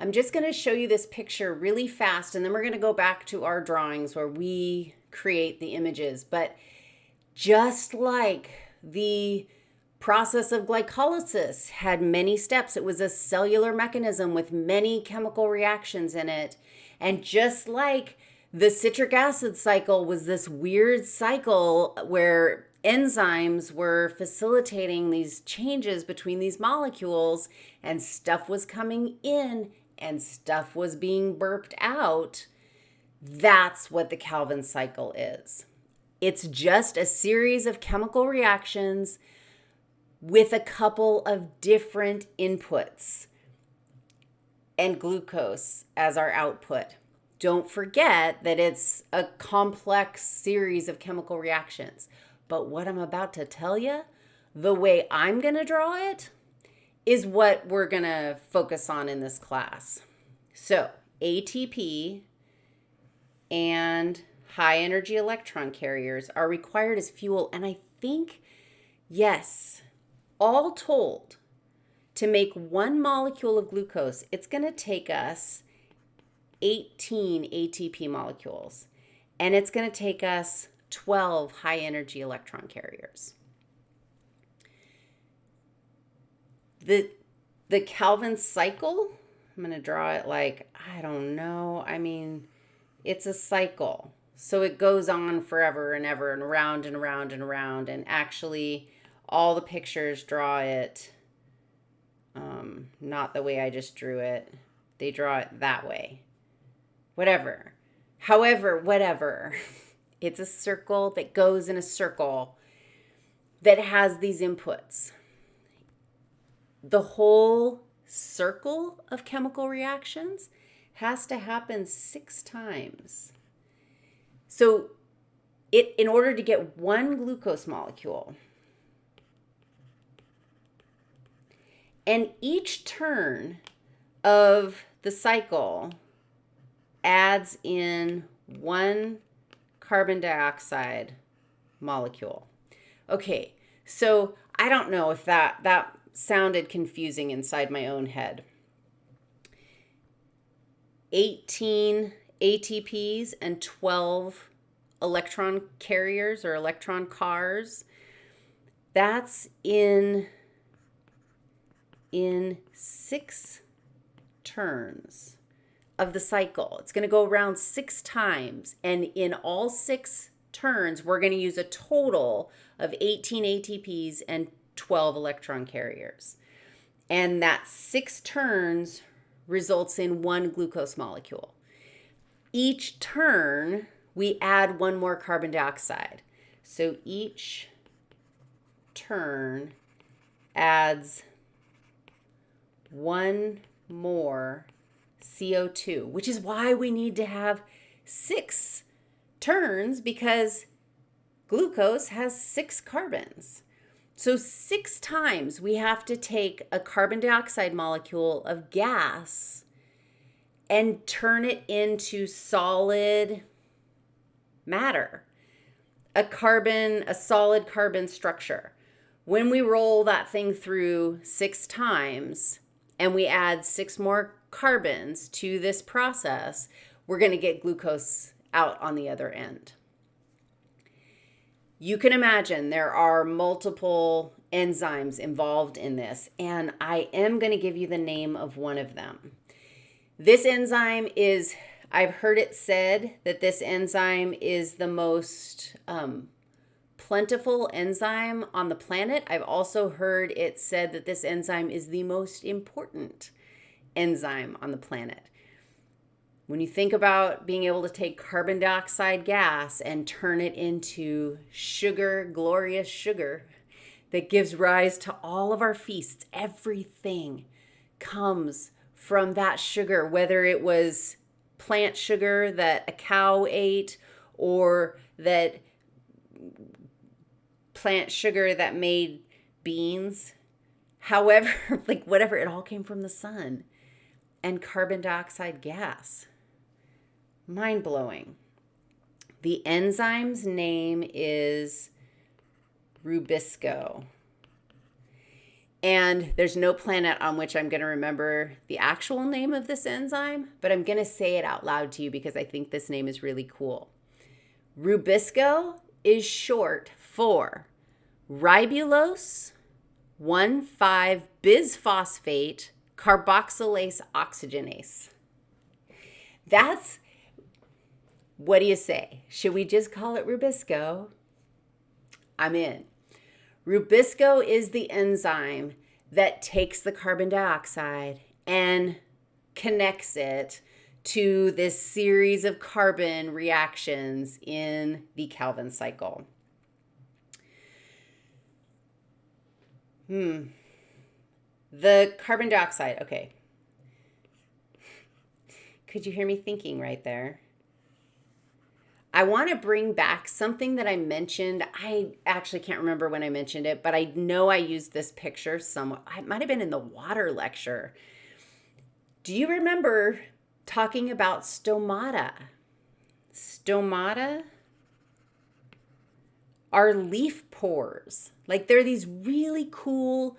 I'm just going to show you this picture really fast, and then we're going to go back to our drawings where we create the images. But just like the process of glycolysis had many steps, it was a cellular mechanism with many chemical reactions in it. And just like the citric acid cycle was this weird cycle where enzymes were facilitating these changes between these molecules and stuff was coming in and stuff was being burped out. That's what the Calvin cycle is. It's just a series of chemical reactions with a couple of different inputs and glucose as our output. Don't forget that it's a complex series of chemical reactions. But what I'm about to tell you, the way I'm going to draw it, is what we're going to focus on in this class. So, ATP and high energy electron carriers are required as fuel. And I think, yes, all told, to make one molecule of glucose, it's going to take us 18 ATP molecules. And it's going to take us 12 high energy electron carriers. The, the Calvin cycle, I'm going to draw it like, I don't know. I mean, it's a cycle. So it goes on forever and ever and around and around and around. And actually, all the pictures draw it um, not the way I just drew it. They draw it that way. Whatever. However, whatever. It's a circle that goes in a circle that has these inputs. The whole circle of chemical reactions has to happen six times. So it in order to get one glucose molecule, and each turn of the cycle adds in one carbon dioxide molecule. Okay, so I don't know if that, that sounded confusing inside my own head. 18 ATPs and 12 electron carriers or electron cars. That's in in six turns of the cycle. It's going to go around six times. And in all six turns, we're going to use a total of 18 ATPs and 12 electron carriers. And that six turns results in one glucose molecule. Each turn, we add one more carbon dioxide. So each turn adds one more CO2, which is why we need to have six turns because glucose has six carbons. So six times we have to take a carbon dioxide molecule of gas and turn it into solid matter, a carbon, a solid carbon structure. When we roll that thing through six times and we add six more carbons to this process, we're going to get glucose out on the other end. You can imagine there are multiple enzymes involved in this, and I am going to give you the name of one of them. This enzyme is, I've heard it said that this enzyme is the most um, plentiful enzyme on the planet. I've also heard it said that this enzyme is the most important enzyme on the planet. When you think about being able to take carbon dioxide gas and turn it into sugar, glorious sugar that gives rise to all of our feasts, everything comes from that sugar, whether it was plant sugar that a cow ate or that plant sugar that made beans. However, like whatever, it all came from the sun and carbon dioxide gas. Mind blowing. The enzyme's name is Rubisco. And there's no planet on which I'm going to remember the actual name of this enzyme, but I'm going to say it out loud to you because I think this name is really cool. Rubisco is short for ribulose 1,5-bisphosphate carboxylase oxygenase. That's, what do you say? Should we just call it Rubisco? I'm in. Rubisco is the enzyme that takes the carbon dioxide and connects it to this series of carbon reactions in the Calvin cycle. Hmm. The carbon dioxide, okay. Could you hear me thinking right there? I want to bring back something that I mentioned. I actually can't remember when I mentioned it, but I know I used this picture somewhat. It might have been in the water lecture. Do you remember talking about stomata? Stomata are leaf pores. Like they're these really cool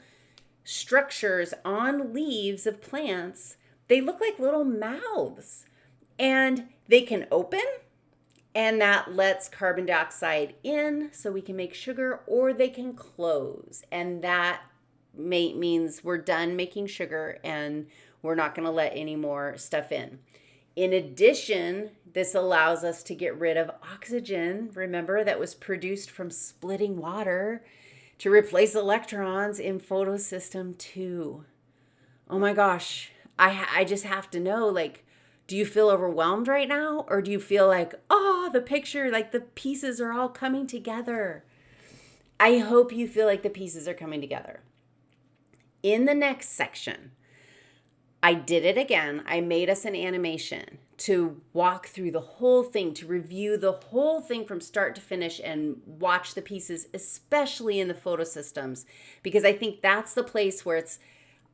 structures on leaves of plants. They look like little mouths and they can open and that lets carbon dioxide in so we can make sugar or they can close. And that may, means we're done making sugar and we're not going to let any more stuff in. In addition this allows us to get rid of oxygen remember that was produced from splitting water to replace electrons in photosystem 2 oh my gosh. I i just have to know like do you feel overwhelmed right now? Or do you feel like, oh, the picture, like the pieces are all coming together? I hope you feel like the pieces are coming together. In the next section, I did it again. I made us an animation to walk through the whole thing, to review the whole thing from start to finish and watch the pieces, especially in the photo systems, because I think that's the place where it's,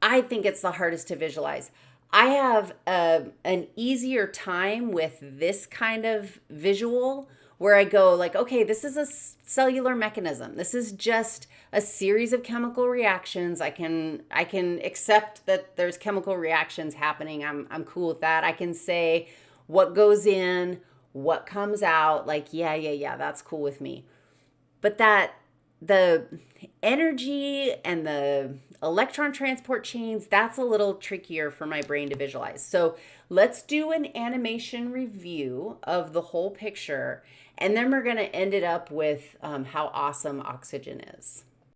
I think it's the hardest to visualize. I have a, an easier time with this kind of visual where I go like, okay, this is a cellular mechanism. This is just a series of chemical reactions. I can I can accept that there's chemical reactions happening. I'm I'm cool with that. I can say what goes in, what comes out, like yeah, yeah, yeah, that's cool with me. But that the energy and the electron transport chains, that's a little trickier for my brain to visualize. So let's do an animation review of the whole picture, and then we're going to end it up with um, how awesome oxygen is.